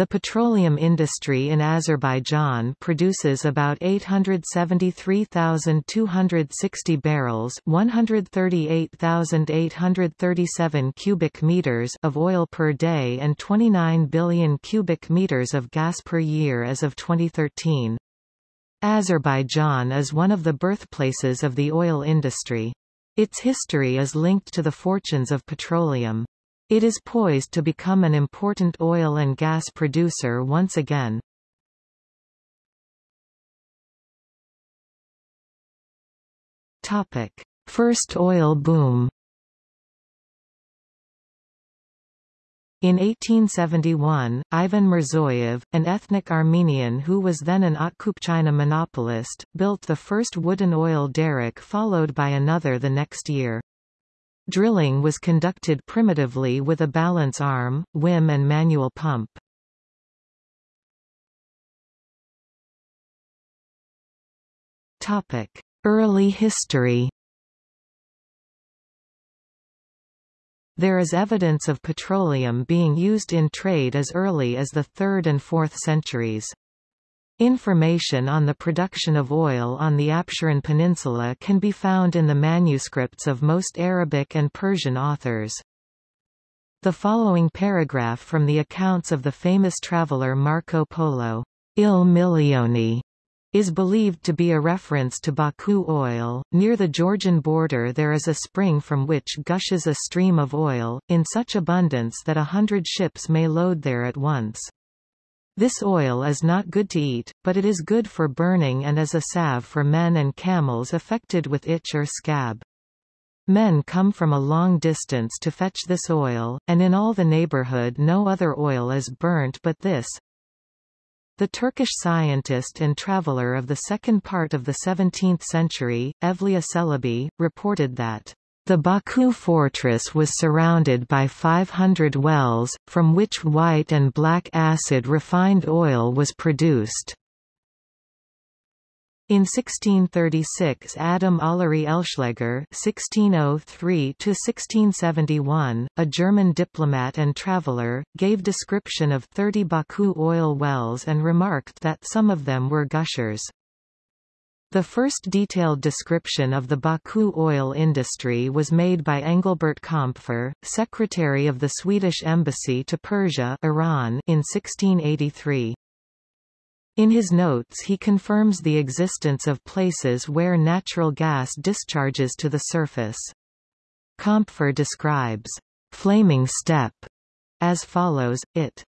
The petroleum industry in Azerbaijan produces about 873,260 barrels, 138,837 cubic meters of oil per day and 29 billion cubic meters of gas per year as of 2013. Azerbaijan is one of the birthplaces of the oil industry. Its history is linked to the fortunes of petroleum. It is poised to become an important oil and gas producer once again. Topic: First oil boom In 1871, Ivan Mirzoyev, an ethnic Armenian who was then an Otkupchina monopolist, built the first wooden oil derrick followed by another the next year. Drilling was conducted primitively with a balance arm, whim and manual pump. Topic: Early history There is evidence of petroleum being used in trade as early as the 3rd and 4th centuries. Information on the production of oil on the Absheron Peninsula can be found in the manuscripts of most Arabic and Persian authors. The following paragraph from the accounts of the famous traveller Marco Polo, Il Milione, is believed to be a reference to Baku oil. Near the Georgian border there is a spring from which gushes a stream of oil, in such abundance that a hundred ships may load there at once. This oil is not good to eat, but it is good for burning and as a salve for men and camels affected with itch or scab. Men come from a long distance to fetch this oil, and in all the neighborhood no other oil is burnt but this. The Turkish scientist and traveler of the second part of the 17th century, Evliya Çelebi, reported that the Baku fortress was surrounded by 500 wells, from which white and black acid refined oil was produced. In 1636 Adam Olearius Ölschläger (1603–1671), a German diplomat and traveller, gave description of 30 Baku oil wells and remarked that some of them were gushers. The first detailed description of the Baku oil industry was made by Engelbert Kaempfer, secretary of the Swedish embassy to Persia Iran in 1683. In his notes he confirms the existence of places where natural gas discharges to the surface. Kaempfer describes «flaming steppe» as follows, it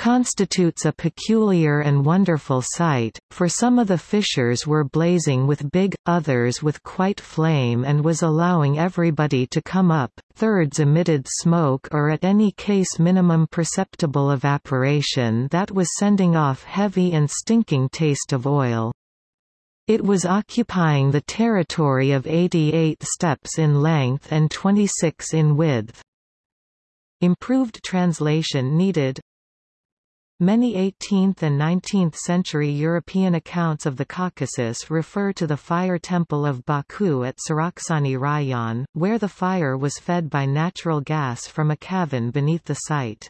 constitutes a peculiar and wonderful sight, for some of the fissures were blazing with big, others with quite flame and was allowing everybody to come up, thirds emitted smoke or at any case minimum perceptible evaporation that was sending off heavy and stinking taste of oil. It was occupying the territory of 88 steps in length and 26 in width. Improved translation needed Many 18th and 19th century European accounts of the Caucasus refer to the fire temple of Baku at Surakhani Rayon, where the fire was fed by natural gas from a cavern beneath the site.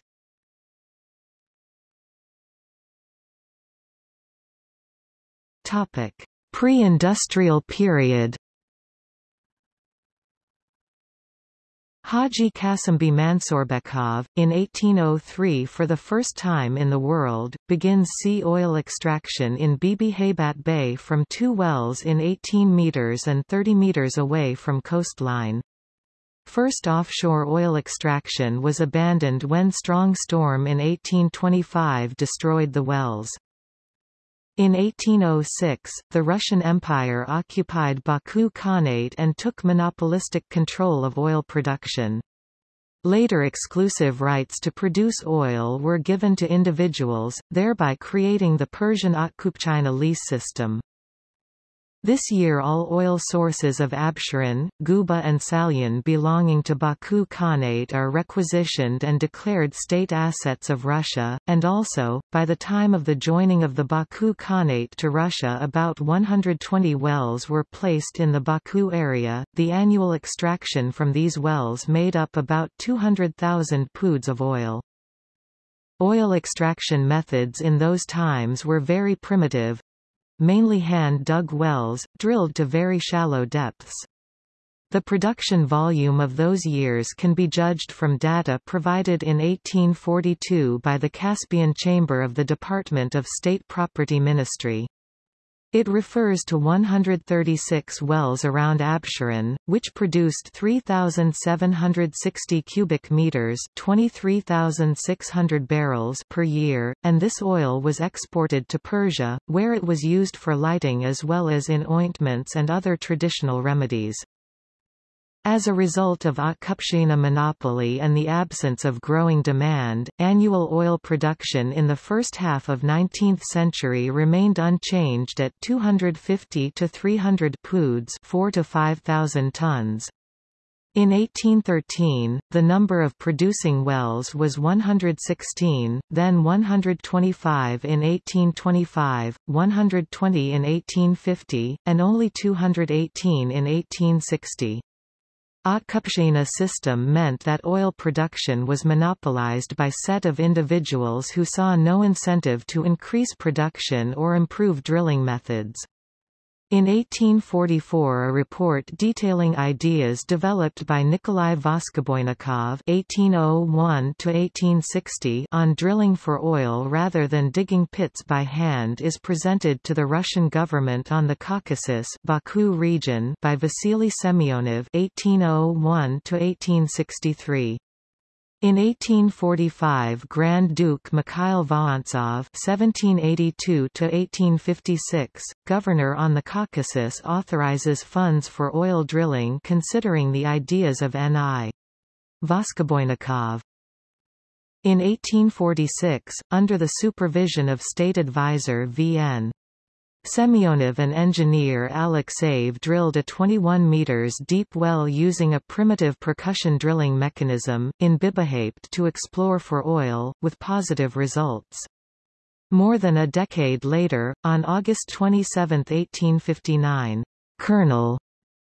Pre-industrial period Haji Kasimbey Mansurbekov, in 1803 for the first time in the world, begins sea oil extraction in Bibi Haybat Bay from two wells in 18 meters and 30 meters away from coastline. First offshore oil extraction was abandoned when strong storm in 1825 destroyed the wells. In 1806, the Russian Empire occupied Baku Khanate and took monopolistic control of oil production. Later exclusive rights to produce oil were given to individuals, thereby creating the Persian Otkupchina lease system. This year all oil sources of Absheron, Guba and Salyan belonging to Baku Khanate are requisitioned and declared state assets of Russia, and also, by the time of the joining of the Baku Khanate to Russia about 120 wells were placed in the Baku area. The annual extraction from these wells made up about 200,000 poods of oil. Oil extraction methods in those times were very primitive mainly hand-dug wells, drilled to very shallow depths. The production volume of those years can be judged from data provided in 1842 by the Caspian Chamber of the Department of State Property Ministry. It refers to 136 wells around Absheron, which produced 3,760 cubic meters (23,600 barrels) per year, and this oil was exported to Persia, where it was used for lighting as well as in ointments and other traditional remedies. As a result of Atkupshina monopoly and the absence of growing demand, annual oil production in the first half of 19th century remained unchanged at 250 to 300 poods 4 to 5,000 tons. In 1813, the number of producing wells was 116, then 125 in 1825, 120 in 1850, and only 218 in 1860. Atkupshina system meant that oil production was monopolized by set of individuals who saw no incentive to increase production or improve drilling methods. In 1844 a report detailing ideas developed by Nikolai Voskoboinikov (1801–1860) on drilling for oil rather than digging pits by hand is presented to the Russian government on the Caucasus Baku region by Vasily Semyonov (1801–1863). In 1845 Grand Duke Mikhail Vorontsov (1782–1856), governor on the Caucasus, authorizes funds for oil drilling, considering the ideas of N.I. Voskoboinikov. In 1846, under the supervision of state advisor V.N. Semyonov and engineer Alexeyev drilled a 21 meters deep well using a primitive percussion drilling mechanism, in Bibi-Heybat to explore for oil, with positive results. More than a decade later, on August 27, 1859, Colonel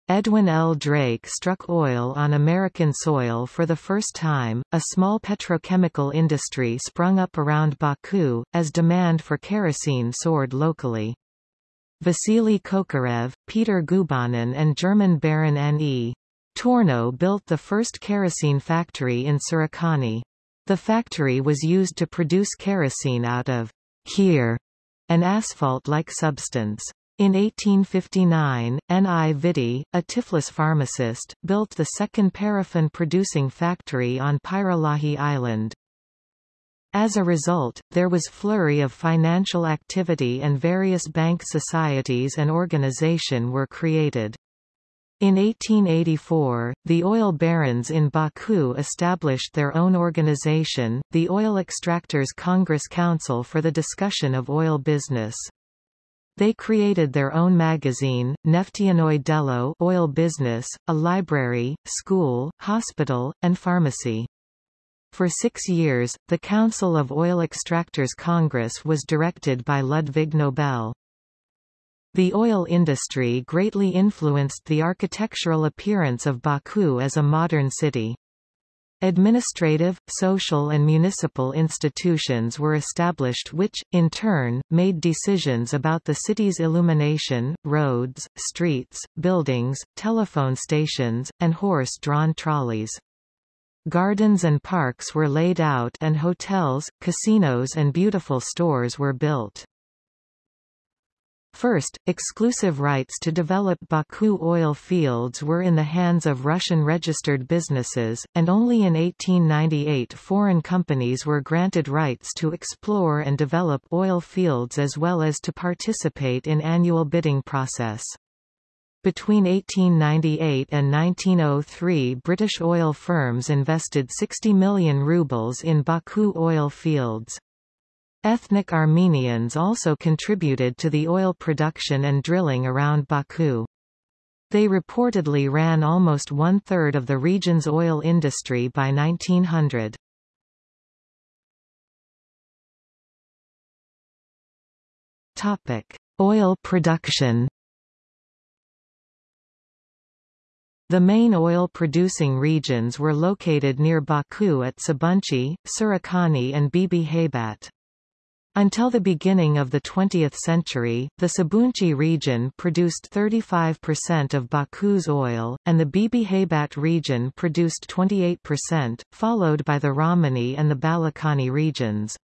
Edwin L. Drake struck oil on American soil for the first time. A small petrochemical industry sprung up around Baku, as demand for kerosene soared locally. Vasily Kokarev, Peter Gubanin and German Baron N.E. Tornow built the first kerosene factory in Surakhani. The factory was used to produce kerosene out of here, an asphalt-like substance. In 1859, N.I. Vitti, a Tiflis pharmacist, built the second paraffin-producing factory on Pirallahi Island. As a result, there was flurry of financial activity and various bank societies and organization were created. In 1884, the oil barons in Baku established their own organization, the Oil Extractors Congress Council for the discussion of oil business. They created their own magazine, Neftianoy Delo oil business, a library, school, hospital, and pharmacy. For six years, the Council of Oil Extractors Congress was directed by Ludwig Nobel. The oil industry greatly influenced the architectural appearance of Baku as a modern city. Administrative, social and municipal institutions were established which, in turn, made decisions about the city's illumination, roads, streets, buildings, telephone stations, and horse-drawn trolleys. Gardens and parks were laid out and hotels, casinos and beautiful stores were built. First, exclusive rights to develop Baku oil fields were in the hands of Russian registered businesses, and only in 1898 foreign companies were granted rights to explore and develop oil fields as well as to participate in annual bidding process. Between 1898 and 1903 British oil firms invested 60 million rubles in Baku oil fields. Ethnic Armenians also contributed to the oil production and drilling around Baku. They reportedly ran almost one-third of the region's oil industry by 1900. Oil production The main oil-producing regions were located near Baku at Sabunchi, Surakhani and Bibi Haybat. Until the beginning of the 20th century, the Sabunchi region produced 35% of Baku's oil, and the Bibi Haybat region produced 28%, followed by the Ramani and the Balakhani regions.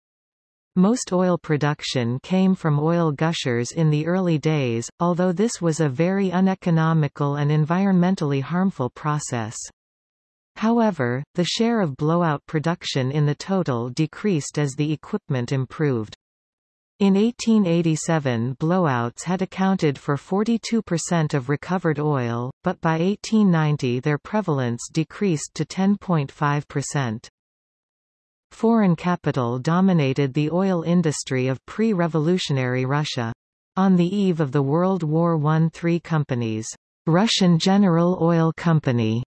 Most oil production came from oil gushers in the early days, although this was a very uneconomical and environmentally harmful process. However, the share of blowout production in the total decreased as the equipment improved. In 1887 blowouts had accounted for 42% of recovered oil, but by 1890 their prevalence decreased to 10.5%. Foreign capital dominated the oil industry of pre-revolutionary Russia. On the eve of the World War I three companies, Russian General Oil Company,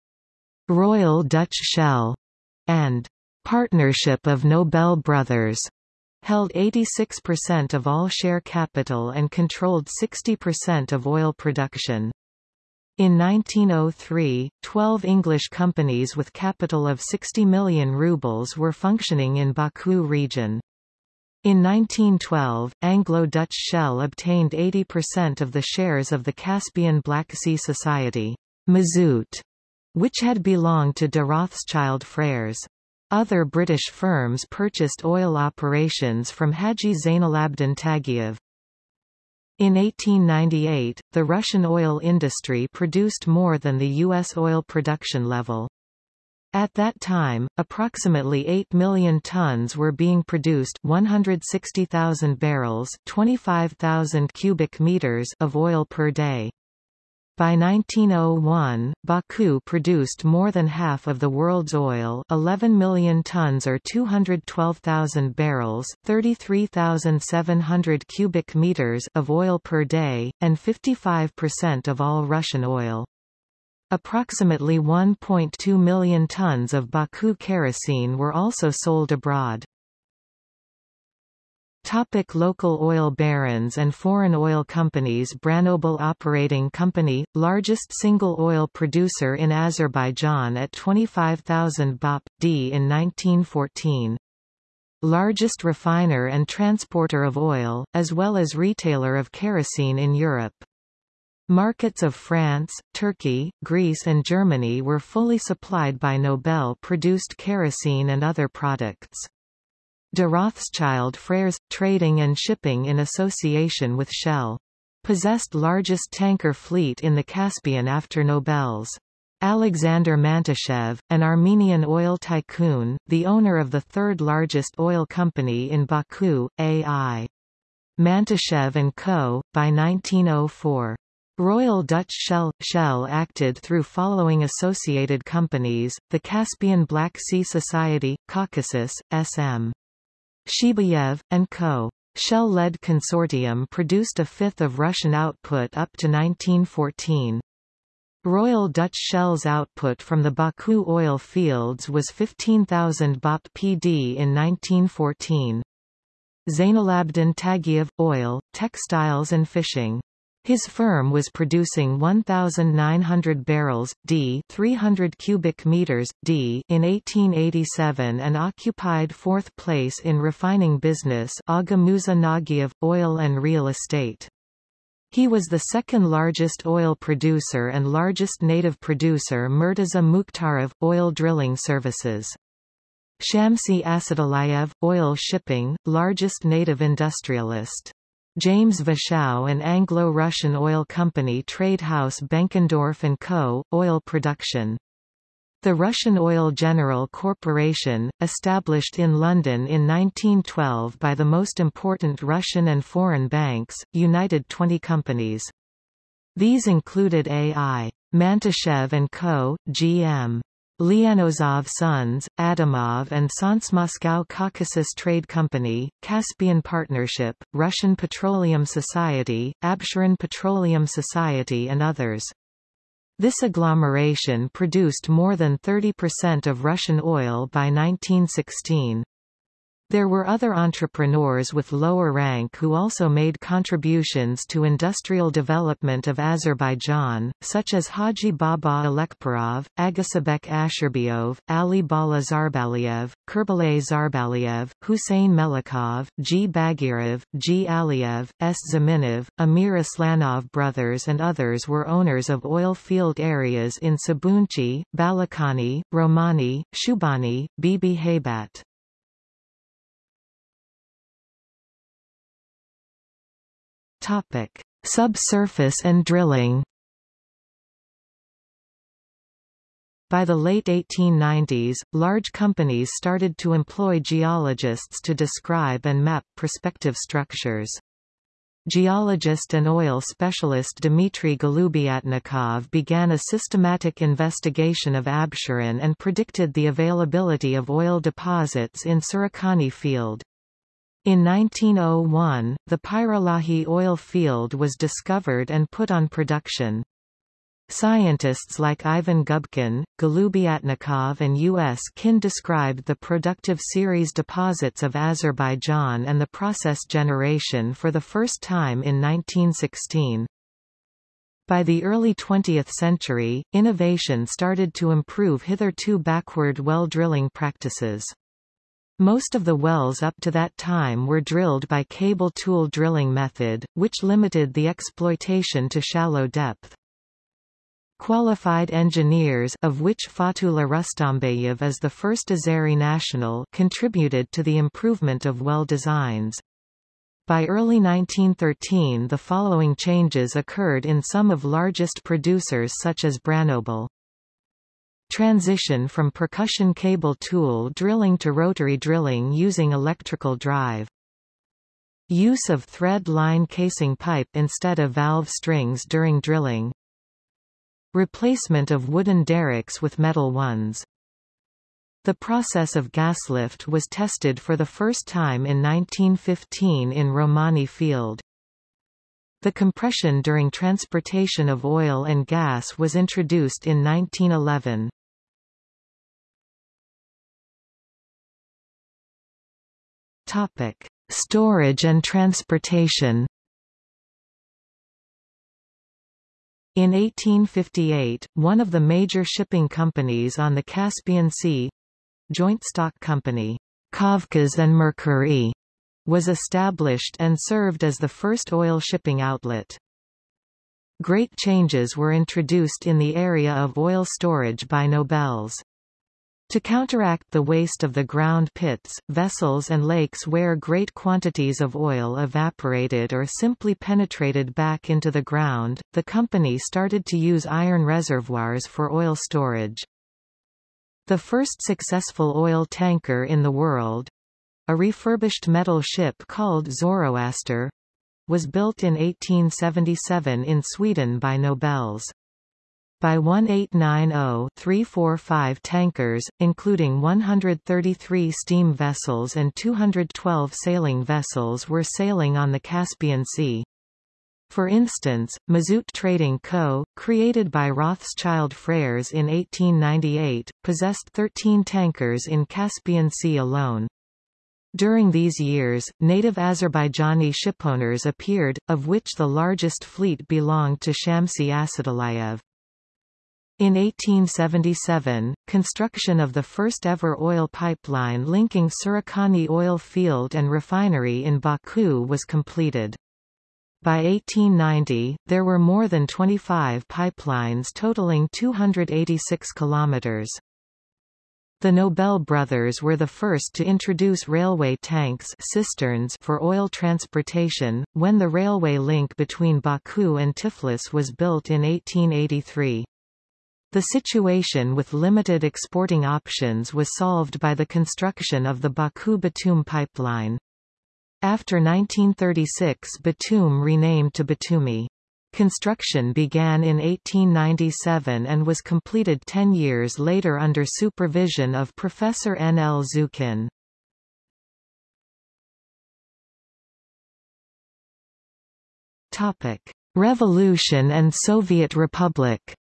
Royal Dutch Shell, and Partnership of Nobel Brothers, held 86% of all share capital and controlled 60% of oil production. In 1903, 12 English companies with capital of 60 million rubles were functioning in Baku region. In 1912, Anglo-Dutch Shell obtained 80% of the shares of the Caspian Black Sea Society, Mazout, which had belonged to de Rothschild Frères. Other British firms purchased oil operations from Haji Zainalabdin Tagiev. In 1898, the Russian oil industry produced more than the U.S. oil production level. At that time, approximately 8 million tons were being produced 160,000 barrels 25,000 cubic meters of oil per day. By 1901, Baku produced more than half of the world's oil 11 million tons or 212,000 barrels 33,700 cubic meters of oil per day, and 55% of all Russian oil. Approximately 1.2 million tons of Baku kerosene were also sold abroad. Topic local oil barons and foreign oil companies Branobel Operating Company, largest single oil producer in Azerbaijan at 25,000 bop, d in 1914. Largest refiner and transporter of oil, as well as retailer of kerosene in Europe. Markets of France, Turkey, Greece and Germany were fully supplied by Nobel-produced kerosene and other products. De Rothschild Frères, trading and shipping in association with Shell. Possessed largest tanker fleet in the Caspian after Nobel's. Alexander Mantashev, an Armenian oil tycoon, the owner of the third largest oil company in Baku, A.I. Mantashev & Co., by 1904. Royal Dutch Shell – Shell acted through following associated companies, the Caspian Black Sea Society, Caucasus, S.M. Shibayev, and Co. Shell-led consortium produced a fifth of Russian output up to 1914. Royal Dutch Shell's output from the Baku oil fields was 15,000 bop pd in 1914. Zainalabdin Tagiev – oil, textiles and fishing his firm was producing 1,900 barrels, d 300 cubic meters, d in 1887 and occupied fourth place in refining business Aga Musa Nagiev, oil and real estate. He was the second largest oil producer and largest native producer Murtaza Mukhtarov, oil drilling services. Shamsi Asadullayev, oil shipping, largest native industrialist. James Vachau and Anglo-Russian oil company trade house Benkendorf & Co., oil production. The Russian Oil General Corporation, established in London in 1912 by the most important Russian and foreign banks, united 20 companies. These included A.I. Mantashev & Co., G.M. Lianozov Sons, Adamov and Sans Moscow Caucasus Trade Company, Caspian Partnership, Russian Petroleum Society, Absheron Petroleum Society and others. This agglomeration produced more than 30% of Russian oil by 1916. There were other entrepreneurs with lower rank who also made contributions to industrial development of Azerbaijan, such as Haji Baba Alekperov, Agasabek Asherbiov, Ali Bala Zarbaliev, Kurbalay Zarbaliev, Hussein Melikov, G. Bagirov, G. Aliyev, S. Zaminov, Amir Aslanov brothers and others were owners of oil field areas in Sabunchi, Balakhani, Romani, Shubani, Bibi Haybat. Topic: Subsurface and drilling. By the late 1890s, large companies started to employ geologists to describe and map prospective structures. Geologist and oil specialist Dmitry Golubyatnikov began a systematic investigation of Absheron and predicted the availability of oil deposits in Surakhani field. In 1901, the Pirallahi oil field was discovered and put on production. Scientists like Ivan Gubkin, Golubyatnikov and U.S. Kin described the productive series deposits of Azerbaijan and the process generation for the first time in 1916. By the early 20th century, innovation started to improve hitherto backward well drilling practices. Most of the wells up to that time were drilled by cable tool drilling method, which limited the exploitation to shallow depth. Qualified engineers of which Fatullah Rustambayev is the first Azeri national contributed to the improvement of well designs. By early 1913 the following changes occurred in some of largest producers such as Branobel. Transition from percussion cable tool drilling to rotary drilling using electrical drive. Use of thread line casing pipe instead of valve strings during drilling. Replacement of wooden derricks with metal ones. The process of gaslift was tested for the first time in 1915 in Romani field. The compression during transportation of oil and gas was introduced in 1911. Topic: Storage and transportation. In 1858, one of the major shipping companies on the Caspian Sea joint stock company, Kavkaz and Mercury, was established and served as the first oil shipping outlet. Great changes were introduced in the area of oil storage by Nobels. To counteract the waste of the ground pits, vessels and lakes where great quantities of oil evaporated or simply penetrated back into the ground, the company started to use iron reservoirs for oil storage. The first successful oil tanker in the world—a refurbished metal ship called Zoroaster—was built in 1877 in Sweden by Nobels by 1890-345 tankers, including 133 steam vessels and 212 sailing vessels were sailing on the Caspian Sea. For instance, Mazout Trading Co., created by Rothschild Frères in 1898, possessed 13 tankers in Caspian Sea alone. During these years, native Azerbaijani shipowners appeared, of which the largest fleet belonged to Shamsi Asadullayev. In 1877, construction of the first-ever oil pipeline linking Surakhani oil field and refinery in Baku was completed. By 1890, there were more than 25 pipelines totaling 286 kilometers. The Nobel brothers were the first to introduce railway tanks cisterns for oil transportation, when the railway link between Baku and Tiflis was built in 1883. The situation with limited exporting options was solved by the construction of the Baku-Batum pipeline. After 1936 Batum renamed to Batumi. Construction began in 1897 and was completed ten years later under supervision of Professor N. L. Zhukin. Revolution and Soviet Republic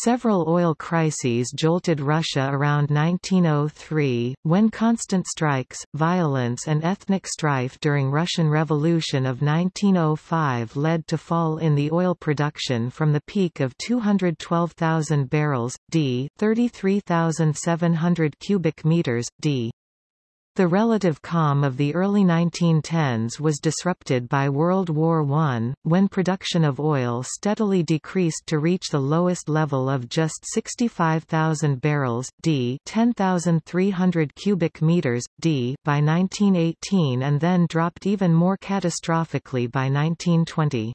Several oil crises jolted Russia around 1903, when constant strikes, violence and ethnic strife during Russian Revolution of 1905 led to fall in the oil production from the peak of 212,000 barrels, d 33,700 cubic meters, d the relative calm of the early 1910s was disrupted by World War I, when production of oil steadily decreased to reach the lowest level of just 65,000 barrels d 10,300 cubic meters d by 1918 and then dropped even more catastrophically by 1920.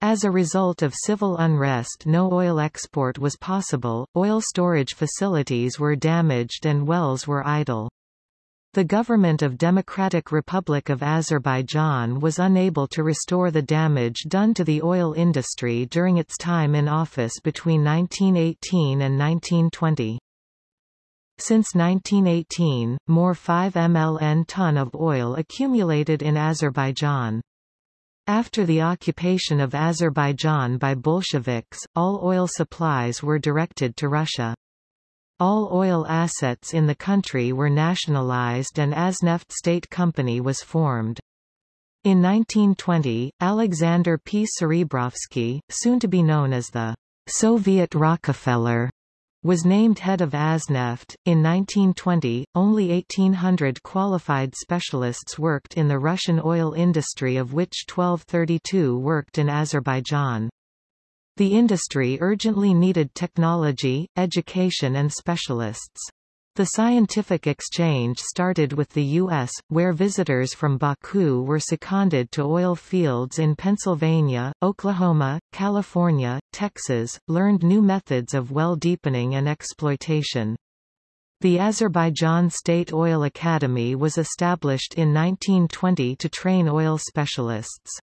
As a result of civil unrest no oil export was possible, oil storage facilities were damaged and wells were idle. The government of Democratic Republic of Azerbaijan was unable to restore the damage done to the oil industry during its time in office between 1918 and 1920. Since 1918, more 5 mln ton of oil accumulated in Azerbaijan. After the occupation of Azerbaijan by Bolsheviks, all oil supplies were directed to Russia. All oil assets in the country were nationalized and Azneft State Company was formed. In 1920, Alexander P. Serebrovsky, soon to be known as the Soviet Rockefeller, was named head of Azneft. In 1920, only 1,800 qualified specialists worked in the Russian oil industry of which 1232 worked in Azerbaijan. The industry urgently needed technology, education and specialists. The scientific exchange started with the U.S., where visitors from Baku were seconded to oil fields in Pennsylvania, Oklahoma, California, Texas, learned new methods of well deepening and exploitation. The Azerbaijan State Oil Academy was established in 1920 to train oil specialists.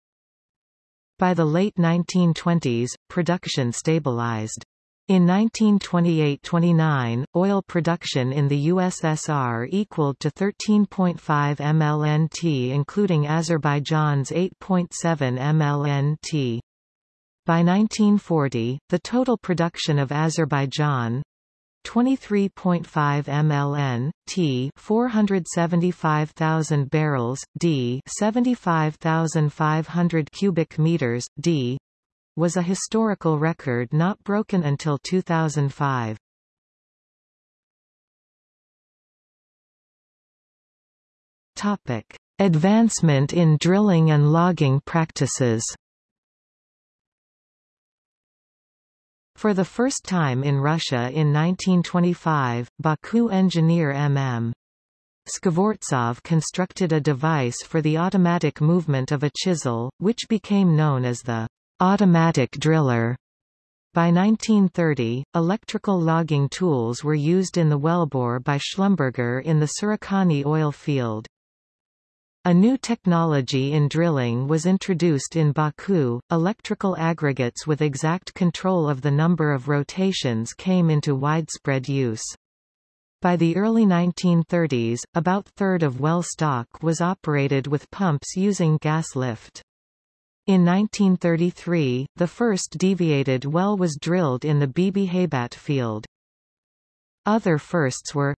By the late 1920s, production stabilized. In 1928–29, oil production in the USSR equaled to 13.5 mlnt including Azerbaijan's 8.7 mlnt. By 1940, the total production of Azerbaijan, 23.5 mln, t 475,000 barrels, d 75,500 cubic meters, d was a historical record not broken until 2005. Topic: Advancement in drilling and logging practices. For the first time in Russia in 1925, Baku engineer M.M. Skvortsov constructed a device for the automatic movement of a chisel, which became known as the automatic driller. By 1930, electrical logging tools were used in the wellbore by Schlumberger in the Surakhani oil field. A new technology in drilling was introduced in Baku. Electrical aggregates with exact control of the number of rotations came into widespread use. By the early 1930s, about third of well stock was operated with pumps using gas lift. In 1933, the first deviated well was drilled in the Bibi Haybat field. Other firsts were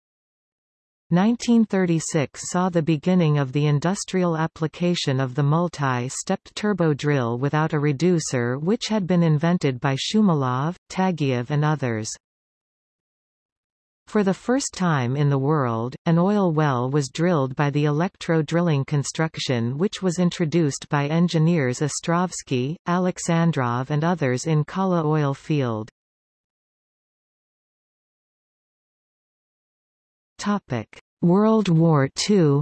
1936 saw the beginning of the industrial application of the multi-stepped turbo drill without a reducer which had been invented by Shumilov, Tagiev and others. For the first time in the world, an oil well was drilled by the electro-drilling construction which was introduced by engineers Ostrovsky, Alexandrov and others in Kala oil field. World War II.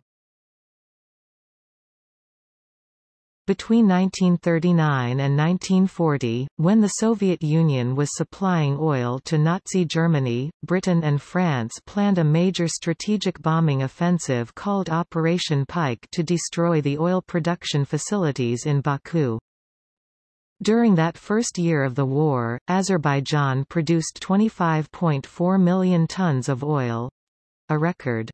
Between 1939 and 1940, when the Soviet Union was supplying oil to Nazi Germany, Britain and France planned a major strategic bombing offensive called Operation Pike to destroy the oil production facilities in Baku. During that first year of the war, Azerbaijan produced 25.4 million tons of oil, a record.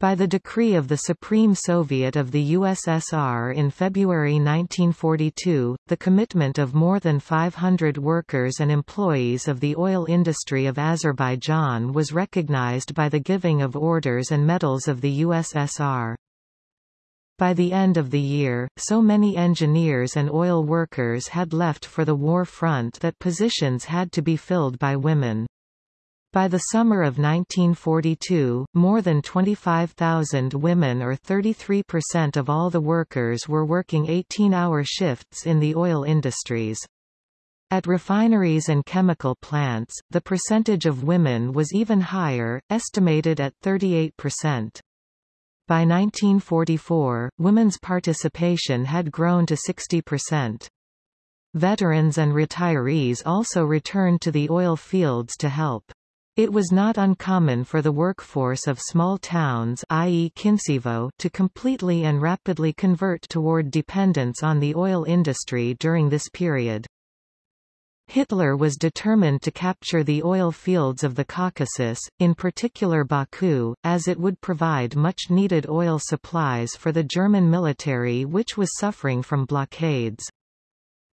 By the decree of the Supreme Soviet of the USSR in February 1942, the commitment of more than 500 workers and employees of the oil industry of Azerbaijan was recognized by the giving of orders and medals of the USSR. By the end of the year, so many engineers and oil workers had left for the war front that positions had to be filled by women. By the summer of 1942, more than 25,000 women or 33% of all the workers were working 18-hour shifts in the oil industries. At refineries and chemical plants, the percentage of women was even higher, estimated at 38%. By 1944, women's participation had grown to 60%. Veterans and retirees also returned to the oil fields to help. It was not uncommon for the workforce of small towns i.e. Kincevo to completely and rapidly convert toward dependence on the oil industry during this period. Hitler was determined to capture the oil fields of the Caucasus, in particular Baku, as it would provide much-needed oil supplies for the German military which was suffering from blockades.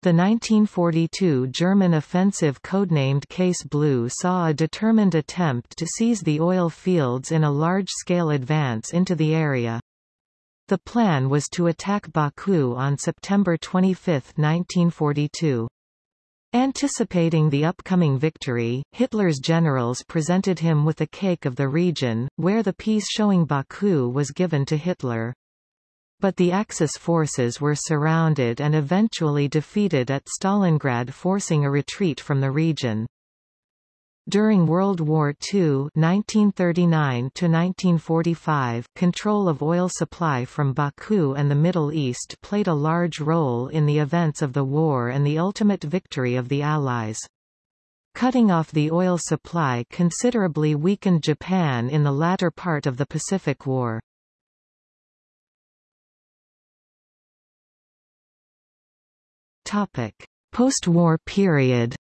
The 1942 German offensive codenamed Case Blue saw a determined attempt to seize the oil fields in a large-scale advance into the area. The plan was to attack Baku on September 25, 1942. Anticipating the upcoming victory, Hitler's generals presented him with a cake of the region, where the piece showing Baku was given to Hitler. But the Axis forces were surrounded and eventually defeated at Stalingrad forcing a retreat from the region. During World War II (1939–1945), control of oil supply from Baku and the Middle East played a large role in the events of the war and the ultimate victory of the Allies. Cutting off the oil supply considerably weakened Japan in the latter part of the Pacific War. Topic: Post-war period.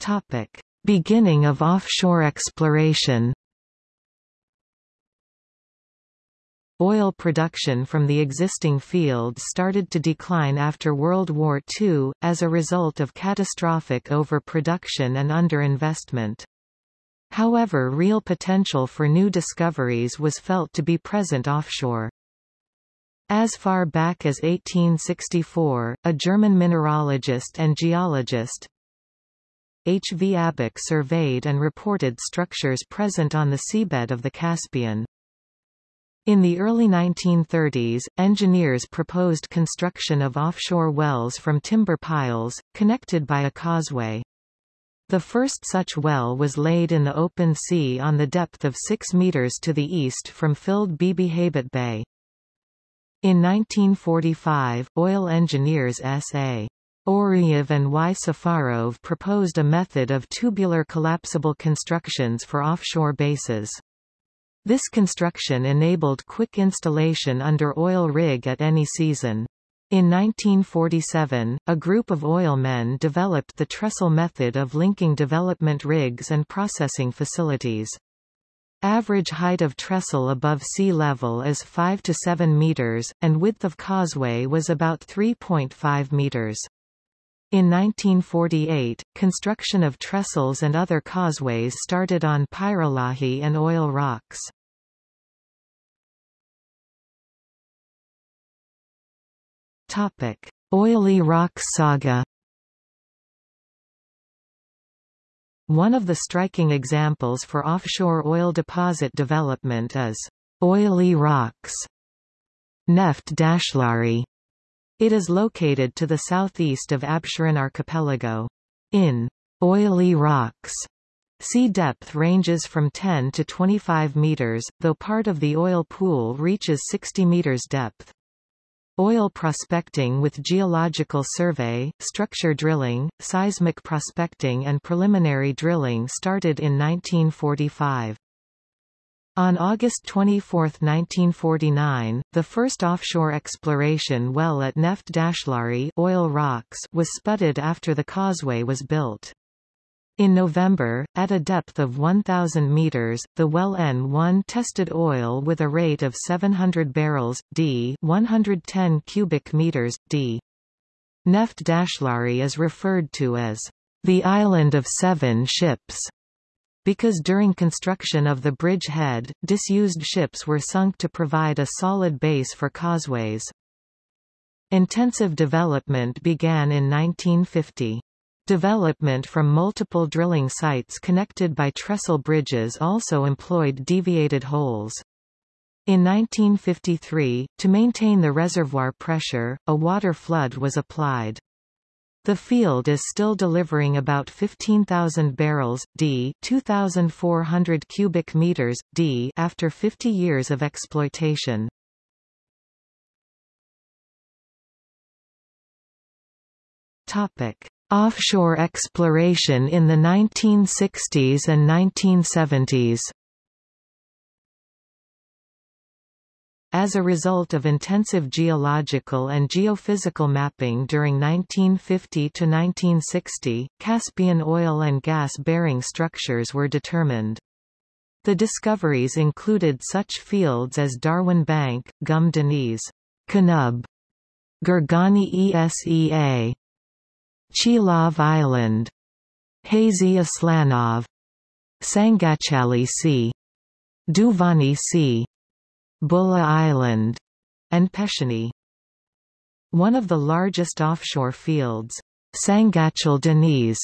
Topic: Beginning of offshore exploration. Oil production from the existing fields started to decline after World War II, as a result of catastrophic overproduction and underinvestment. However real potential for new discoveries was felt to be present offshore. As far back as 1864, a German mineralogist and geologist, H. V. Abich surveyed and reported structures present on the seabed of the Caspian. In the early 1930s, engineers proposed construction of offshore wells from timber piles, connected by a causeway. The first such well was laid in the open sea on the depth of 6 meters to the east from filled Bibi Haybat Bay. In 1945, oil engineers S.A. Oriev and Y. Safarov proposed a method of tubular collapsible constructions for offshore bases. This construction enabled quick installation under oil rig at any season. In 1947, a group of oilmen developed the trestle method of linking development rigs and processing facilities. Average height of trestle above sea level is 5 to 7 meters, and width of causeway was about 3.5 meters. In 1948, construction of trestles and other causeways started on Pirallahi and oil rocks. Topic: Oily Rocks Saga. One of the striking examples for offshore oil deposit development is oily rocks. Neft Dashlari. It is located to the southeast of Absheron archipelago. In oily rocks, sea depth ranges from 10 to 25 meters, though part of the oil pool reaches 60 meters depth. Oil prospecting with geological survey, structure drilling, seismic prospecting and preliminary drilling started in 1945. On August 24, 1949, the first offshore exploration well at Neft Dashlari oil rocks was spudded after the causeway was built. In November, at a depth of 1,000 meters, the well N1 tested oil with a rate of 700 barrels d 110 cubic meters d. Neft Dashlari is referred to as the island of seven ships because during construction of the bridge head, disused ships were sunk to provide a solid base for causeways. Intensive development began in 1950. Development from multiple drilling sites connected by trestle bridges also employed deviated holes. In 1953, to maintain the reservoir pressure, a water flood was applied. The field is still delivering about 15,000 barrels d 2,400 cubic meters d after 50 years of exploitation. Topic: Offshore exploration in the 1960s and 1970s As a result of intensive geological and geophysical mapping during 1950 to 1960, Caspian oil and gas-bearing structures were determined. The discoveries included such fields as Darwin Bank, Gum Deniz, Kanub, Gorgani Esea, Chilov Island. Hazi Aslanov. Sangachali Sea. Duvani Sea. Bulla Island. And Peshini. One of the largest offshore fields, Sangachal Deniz,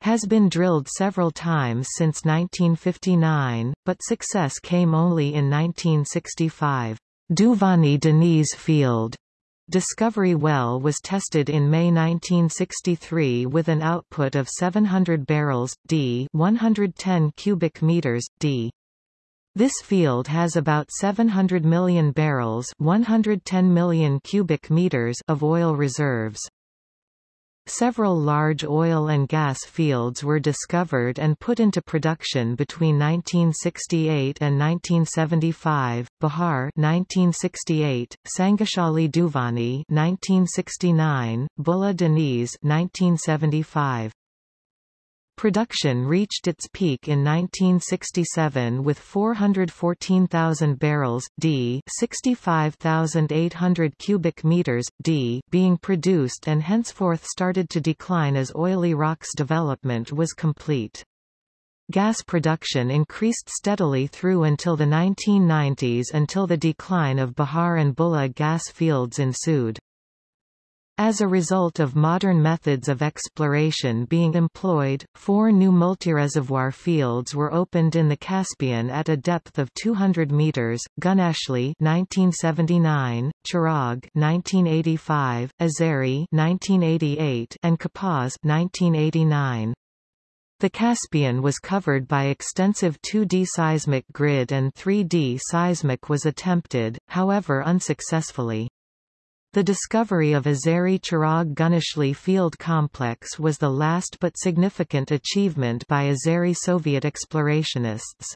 has been drilled several times since 1959, but success came only in 1965. Duvani Deniz Field Discovery well was tested in May 1963 with an output of 700 barrels, d 110 cubic meters, d. This field has about 700 million barrels 110 million cubic meters of oil reserves. Several large oil and gas fields were discovered and put into production between 1968 and 1975. Bahar 1968, Sangachali Duvani 1969, Bulla Deniz 1975. Production reached its peak in 1967 with 414,000 barrels d 65,800 cubic meters d being produced and henceforth started to decline as oily rocks development was complete. Gas production increased steadily through until the 1990s until the decline of Bahar and Bulla gas fields ensued. As a result of modern methods of exploration being employed, four new multireservoir fields were opened in the Caspian at a depth of 200 meters: Guneshli (1979), Chirag (1985), Azeri (1988), and Kapaz (1989). The Caspian was covered by extensive 2D seismic grid and 3D seismic was attempted, however unsuccessfully. The discovery of Azeri Chirag Guneshli field complex was the last but significant achievement by Azeri Soviet explorationists.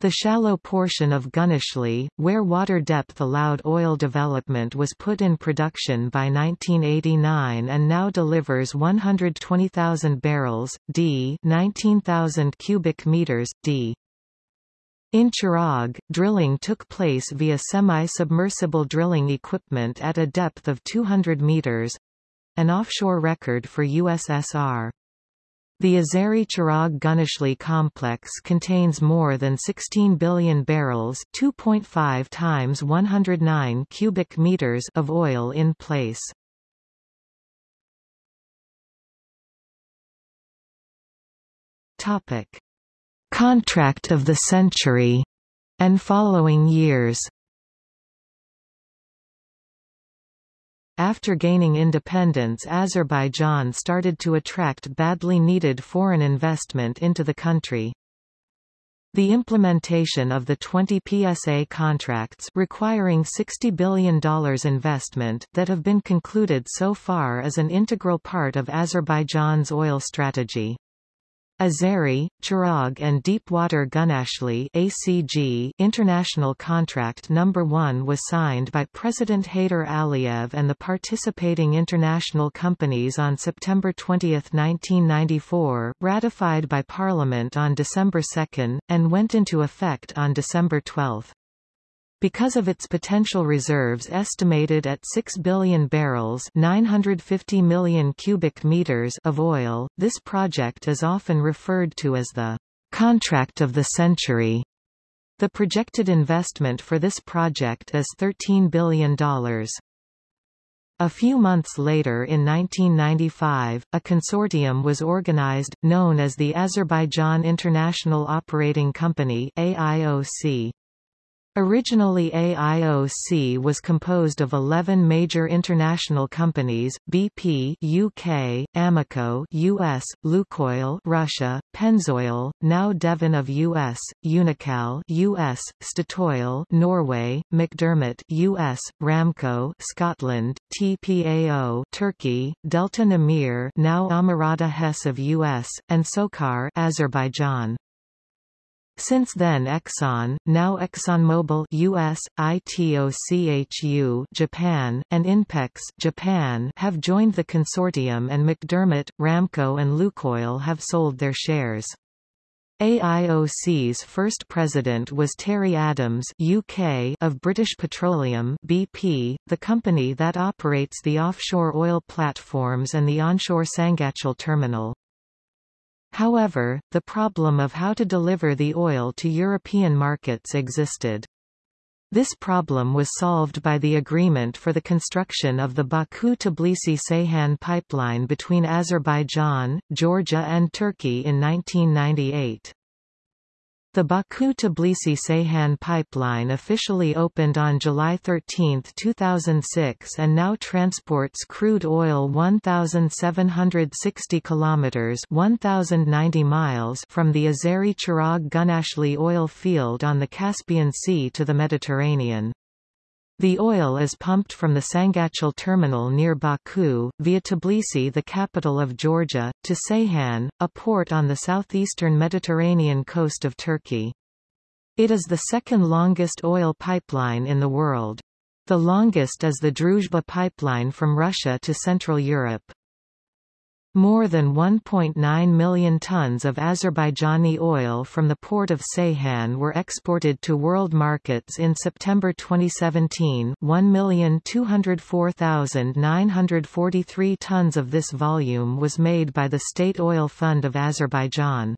The shallow portion of Guneshli, where water depth allowed oil development was put in production by 1989 and now delivers 120,000 barrels, d 19,000 cubic meters, d. In Chirag, drilling took place via semi-submersible drilling equipment at a depth of 200 meters—an offshore record for USSR. The Azeri Chirag Guneshli complex contains more than 16 billion barrels 2.5 times 109 cubic meters of oil in place. Topic. Contract of the Century, and following years. After gaining independence Azerbaijan started to attract badly needed foreign investment into the country. The implementation of the 20 PSA contracts requiring $60 billion investment that have been concluded so far is an integral part of Azerbaijan's oil strategy. Azeri, Chirag and Deepwater Gunashli ACG international contract number 1 was signed by President Heydar Aliyev and the participating international companies on September 20, 1994, ratified by Parliament on December 2, and went into effect on December 12. Because of its potential reserves estimated at 6 billion barrels 950 million cubic meters of oil, this project is often referred to as the contract of the century. The projected investment for this project is $13 billion. A few months later in 1995, a consortium was organized, known as the Azerbaijan International Operating Company AIOC. Originally AIOC was composed of 11 major international companies, BP UK, Amoco US, Lukoil Russia, Pennzoil, now Devon of US, Unocal US, Statoil Norway, McDermott US, Ramco Scotland, TPAO Turkey, Delta Nimir now Amerada Hess of US, and SOCAR Azerbaijan. Since then Exxon, now ExxonMobil US, ITOCHU Japan, and INPEX Japan have joined the consortium and McDermott, Ramco and Lukoil have sold their shares. AIOC's first president was Terry Adams UK of British Petroleum BP, the company that operates the offshore oil platforms and the onshore Sangachal terminal. However, the problem of how to deliver the oil to European markets existed. This problem was solved by the agreement for the construction of the Baku-Tbilisi-Ceyhan pipeline between Azerbaijan, Georgia and Turkey in 1998. The Baku-Tbilisi-Ceyhan pipeline officially opened on July 13, 2006 and now transports crude oil 1,760 kilometers (1,090 miles) from the Azeri Chirag Gunashli oil field on the Caspian Sea to the Mediterranean. The oil is pumped from the Sangachal terminal near Baku, via Tbilisi the capital of Georgia, to Ceyhan, a port on the southeastern Mediterranean coast of Turkey. It is the second longest oil pipeline in the world. The longest is the Druzhba pipeline from Russia to Central Europe. More than 1.9 million tons of Azerbaijani oil from the port of Ceyhan were exported to world markets in September 2017 1,204,943 tons of this volume was made by the State Oil Fund of Azerbaijan.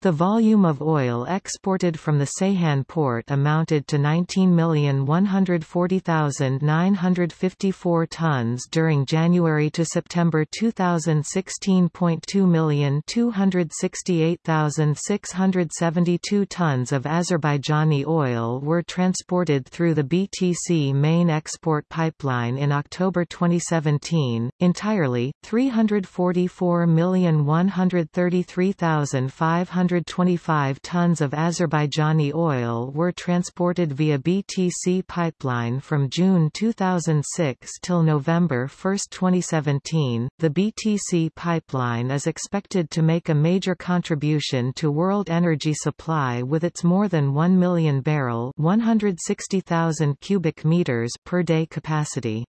The volume of oil exported from the Ceyhan port amounted to 19,140,954 tons during January to September 2016. 2,268,672 tons of Azerbaijani oil were transported through the BTC main export pipeline in October 2017, entirely, 344,133,500 125 tons of Azerbaijani oil were transported via BTC pipeline from June 2006 till November 1, 2017. The BTC pipeline is expected to make a major contribution to world energy supply with its more than 1 million barrel, 160,000 cubic meters per day capacity.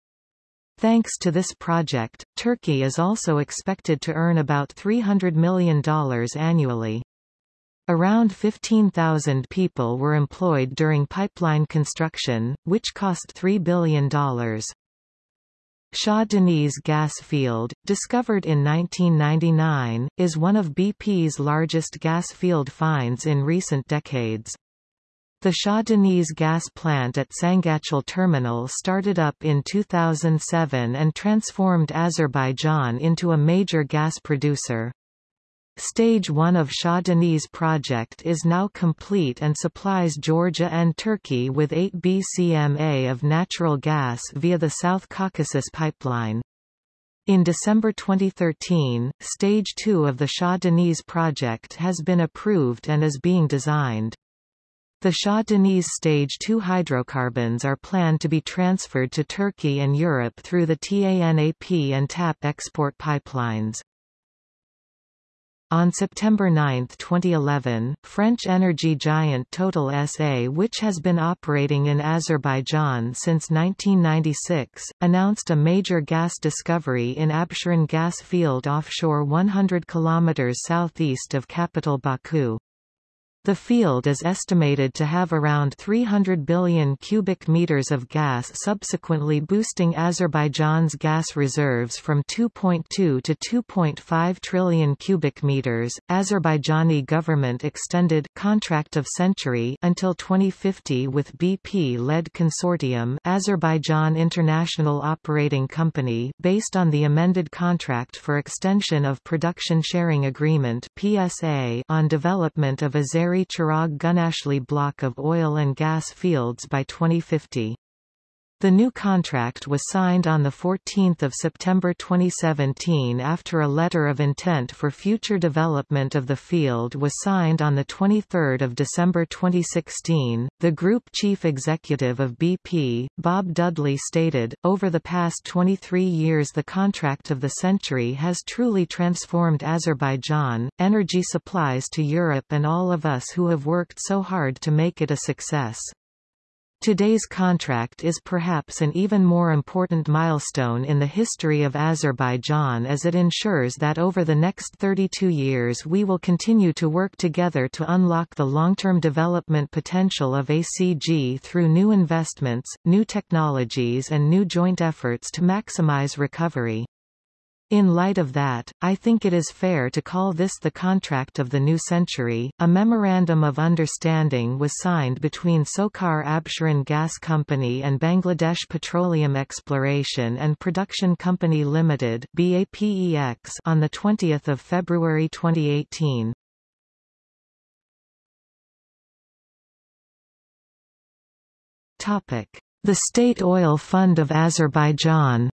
Thanks to this project, Turkey is also expected to earn about $300 million annually. Around 15,000 people were employed during pipeline construction, which cost $3 billion. Shah Deniz gas field, discovered in 1999, is one of BP's largest gas field finds in recent decades. The Shah Deniz gas plant at Sangachal terminal started up in 2007 and transformed Azerbaijan into a major gas producer. Stage 1 of Shah Deniz project is now complete and supplies Georgia and Turkey with 8 bcma of natural gas via the South Caucasus pipeline. In December 2013, Stage 2 of the Shah Deniz project has been approved and is being designed. The Shah Deniz Stage 2 hydrocarbons are planned to be transferred to Turkey and Europe through the TANAP and TAP export pipelines. On September 9, 2011, French energy giant Total SA which has been operating in Azerbaijan since 1996, announced a major gas discovery in Absheron gas field offshore 100 km southeast of capital Baku. The field is estimated to have around 300 billion cubic meters of gas subsequently boosting Azerbaijan's gas reserves from 2.2 to 2.5 trillion cubic meters. Azerbaijani government extended contract of century until 2050 with BP-led consortium Azerbaijan International Operating Company based on the amended contract for extension of production sharing agreement PSA on development of Azeri Azeri Chirag Gunashli block of oil and gas fields by 2050. The new contract was signed on 14 September 2017 after a letter of intent for future development of the field was signed on 23 December 2016. The group chief executive of BP, Bob Dudley stated, Over the past 23 years the contract of the century has truly transformed Azerbaijan, energy supplies to Europe and all of us who have worked so hard to make it a success. Today's contract is perhaps an even more important milestone in the history of Azerbaijan as it ensures that over the next 32 years we will continue to work together to unlock the long-term development potential of ACG through new investments, new technologies and new joint efforts to maximize recovery. In light of that, I think it is fair to call this the contract of the new century. A memorandum of understanding was signed between SOCAR Absheron Gas Company and Bangladesh Petroleum Exploration and Production Company Limited (BAPEX) on the 20th of February 2018. Topic: The State Oil Fund of Azerbaijan.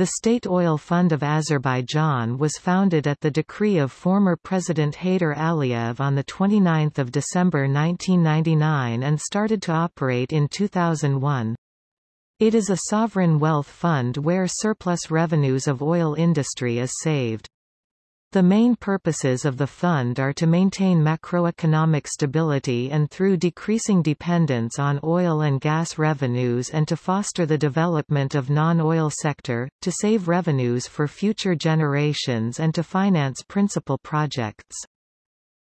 The State Oil Fund of Azerbaijan was founded at the decree of former President Heydar Aliyev on 29 December 1999 and started to operate in 2001. It is a sovereign wealth fund where surplus revenues of oil industry is saved. The main purposes of the fund are to maintain macroeconomic stability and through decreasing dependence on oil and gas revenues and to foster the development of non-oil sector, to save revenues for future generations and to finance principal projects.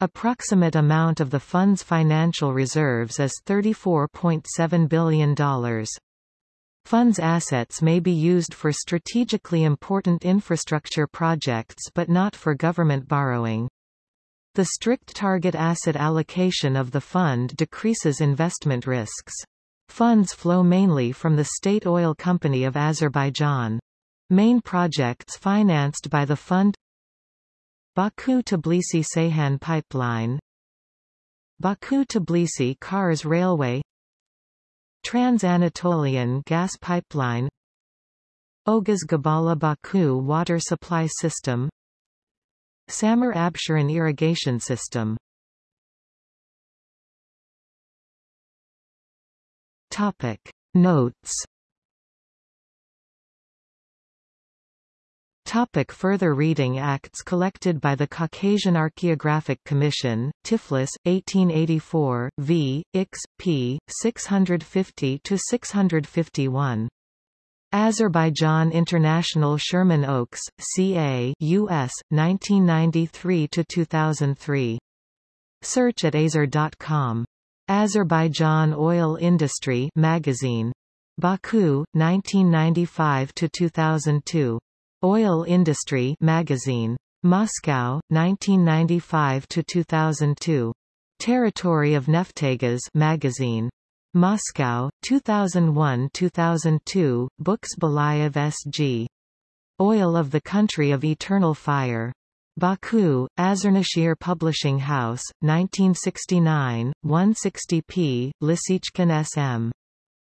Approximate amount of the fund's financial reserves is $34.7 billion. Funds assets may be used for strategically important infrastructure projects but not for government borrowing. The strict target asset allocation of the fund decreases investment risks. Funds flow mainly from the State Oil Company of Azerbaijan. Main projects financed by the fund Baku-Tbilisi-Ceyhan Pipeline Baku-Tbilisi Kars Railway Trans-Anatolian gas pipeline. Oguz Gabala Baku water supply system. Samur Absheron irrigation system. Topic. Notes Topic further reading Acts collected by the Caucasian Archaeographic Commission, Tiflis, 1884, v. Ix. p. 650-651. Azerbaijan International Sherman Oaks, CA US, 1993-2003. Search at azer.com. Azerbaijan Oil Industry Magazine. Baku, 1995-2002. Oil Industry magazine. Moscow, 1995–2002. Territory of Neftegas magazine. Moscow, 2001–2002, Books Belayev S.G. Oil of the Country of Eternal Fire. Baku, Azernashir Publishing House, 1969, 160p, Lisichkin S.M.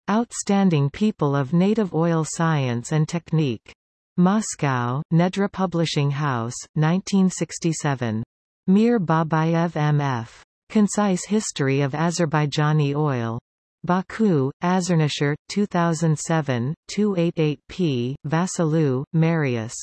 Outstanding People of Native Oil Science and Technique. Moscow, Nedra Publishing House, 1967. Mir Babayev M.F. Concise History of Azerbaijani Oil. Baku, Azernashir, 2007, 288p, Vassiliou, Marius.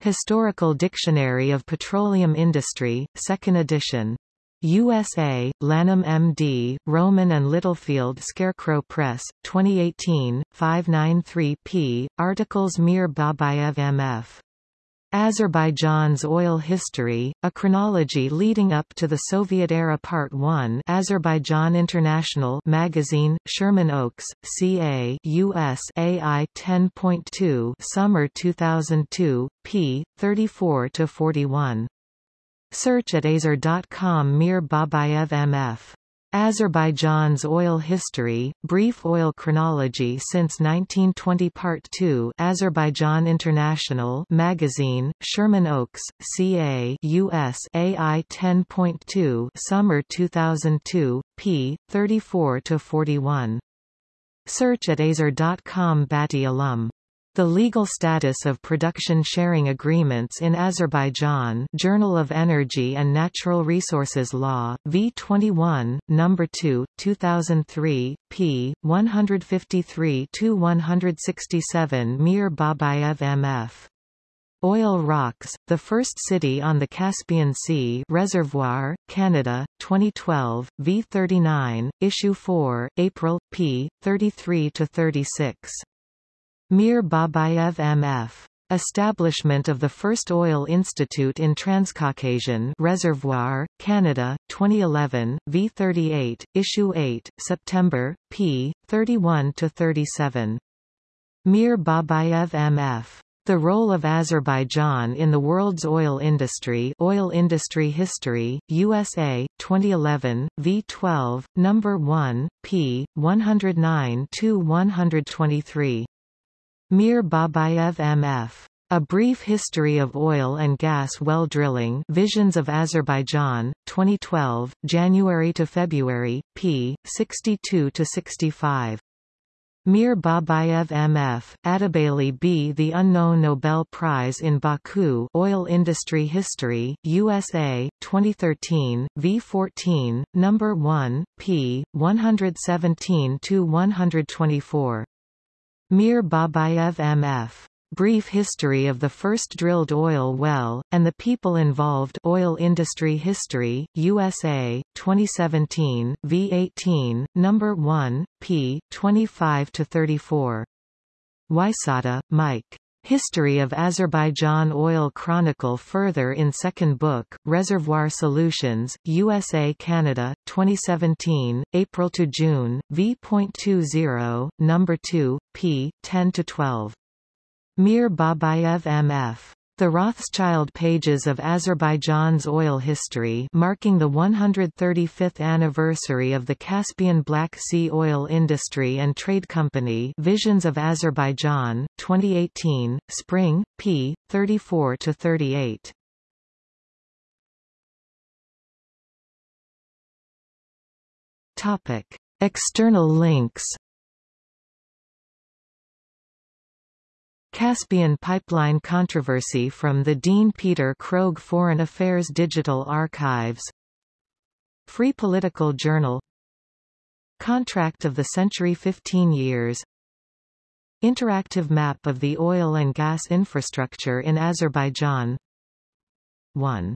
Historical Dictionary of Petroleum Industry, 2nd edition. USA, Lanham M.D., Rowman and Littlefield Scarecrow Press, 2018, 593 p. Articles Mir Babayev M.F. Azerbaijan's Oil History, a chronology leading up to the Soviet era Part 1 Azerbaijan International magazine, Sherman Oaks, CA US AI 10.2 Summer 2002, p. 34-41. Search at azer.com Mir Babayev MF Azerbaijan's oil history, brief oil chronology since 1920 Part 2 Azerbaijan International magazine, Sherman Oaks, CA US AI 10.2 Summer 2002, p. 34-41. Search at azer.com Bati alum the legal status of production sharing agreements in Azerbaijan Journal of Energy and Natural Resources Law, V21, No. 2, 2003, p. 153-167 Mir Babayev M.F. Oil Rocks, the first city on the Caspian Sea Reservoir, Canada, 2012, V39, Issue 4, April, p. 33-36. Mir Babayev M.F. Establishment of the first Oil Institute in Transcaucasian Reservoir, Canada, 2011, V38, Issue 8, September, p. 31-37. Mir Babayev M.F. The role of Azerbaijan in the world's oil industry Oil Industry History, USA, 2011, V12, No. 1, p. 109-123. Mir Babayev M.F. A Brief History of Oil and Gas Well Drilling Visions of Azerbaijan, 2012, January to February, p. 62-65. Mir Babayev M.F., Atabayli B. The Unknown Nobel Prize in Baku Oil Industry History, USA, 2013, V14, No. 1, p. 117-124. Mir Babayev M.F. Brief History of the First Drilled Oil Well, and the People Involved Oil Industry History, USA, 2017, V18, No. 1, p. 25-34. Wysota, Mike. History of Azerbaijan Oil Chronicle further in Second Book, Reservoir Solutions, USA Canada, 2017, April to June, v.20, No. 2, p. 10-12. Mir Babayev M.F. The Rothschild pages of Azerbaijan's oil history marking the 135th anniversary of the Caspian Black Sea Oil Industry and Trade Company Visions of Azerbaijan, 2018, Spring, p. 34-38. External links Caspian Pipeline controversy from the Dean Peter Krogh Foreign Affairs Digital Archives. Free Political Journal. Contract of the Century 15 years. Interactive map of the oil and gas infrastructure in Azerbaijan. 1